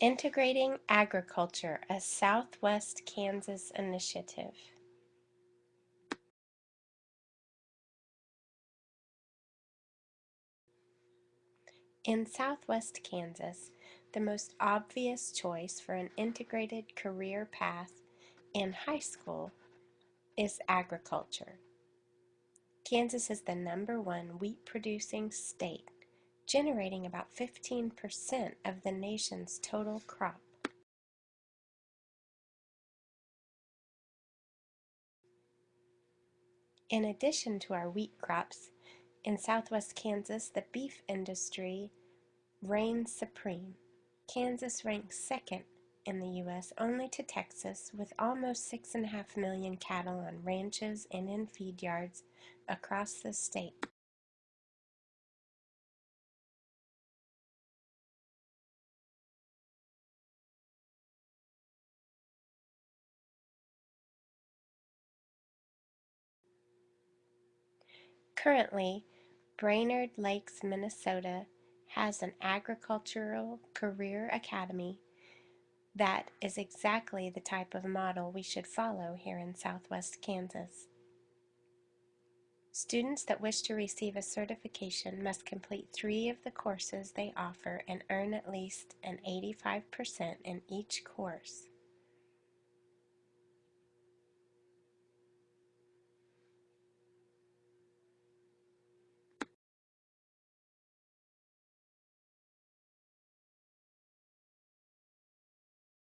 Integrating Agriculture, a Southwest Kansas initiative. In southwest Kansas, the most obvious choice for an integrated career path in high school is agriculture. Kansas is the number one wheat producing state, generating about 15% of the nation's total crop. In addition to our wheat crops, in southwest Kansas, the beef industry reigns supreme. Kansas ranks second in the U.S. only to Texas, with almost 6.5 million cattle on ranches and in feed yards across the state. Currently, Brainerd Lakes, Minnesota has an agricultural career academy that is exactly the type of model we should follow here in southwest Kansas. Students that wish to receive a certification must complete three of the courses they offer and earn at least an 85% in each course.